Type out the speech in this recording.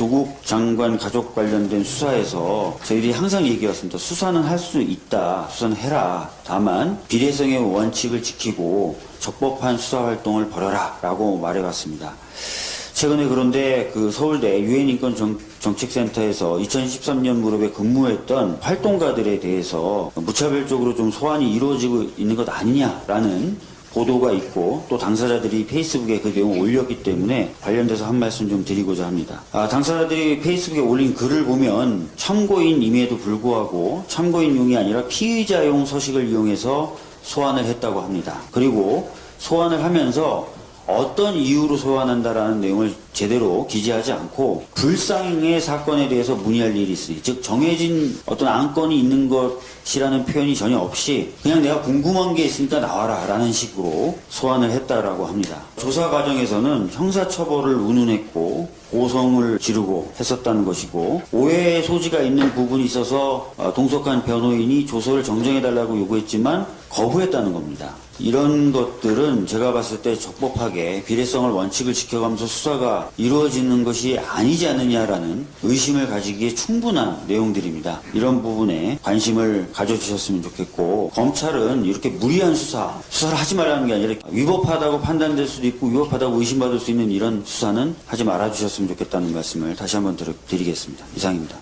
조국 장관 가족 관련된 수사에서 저희들이 항상 얘기했습니다. 수사는 할 수 있다. 수사는 해라. 다만 비례성의 원칙을 지키고 적법한 수사 활동을 벌여라. 라고 말해왔습니다. 최근에 그런데 그 서울대 유엔인권 정, 정책센터에서 2013년 무렵에 근무했던 활동가들에 대해서 무차별적으로 좀 소환이 이루어지고 있는 것 아니냐라는 보도가 있고 또 당사자들이 페이스북에 그 내용을 올렸기 때문에 관련돼서 한 말씀 좀 드리고자 합니다. 아, 당사자들이 페이스북에 올린 글을 보면 참고인임에도 불구하고 참고인용이 아니라 피의자용 서식을 이용해서 소환을 했다고 합니다. 그리고 소환을 하면서 어떤 이유로 소환한다라는 내용을 제대로 기재하지 않고 불상의 사건에 대해서 문의할 일이 있으니 즉 정해진 어떤 안건이 있는 것이라는 표현이 전혀 없이 그냥 내가 궁금한 게 있으니까 나와라 라는 식으로 소환을 했다라고 합니다. 조사 과정에서는 형사처벌을 운운했고 고성을 지르고 했었다는 것이고 오해의 소지가 있는 부분이 있어서 어, 동석한 변호인이 조서를 정정해달라고 요구했지만 거부했다는 겁니다. 이런 것들은 제가 봤을 때 적법하게 비례성을 원칙을 지켜가면서 수사가 이루어지는 것이 아니지 않느냐라는 의심을 가지기에 충분한 내용들입니다. 이런 부분에 관심을 가져주셨으면 좋겠고 검찰은 이렇게 무리한 수사, 수사를 하지 말라는 게 아니라 위법하다고 판단될 수도 있고 위법하다고 의심받을 수 있는 이런 수사는 하지 말아주셨으면 좋겠다는 말씀을 다시 한번 드리- 드리겠습니다. 이상입니다.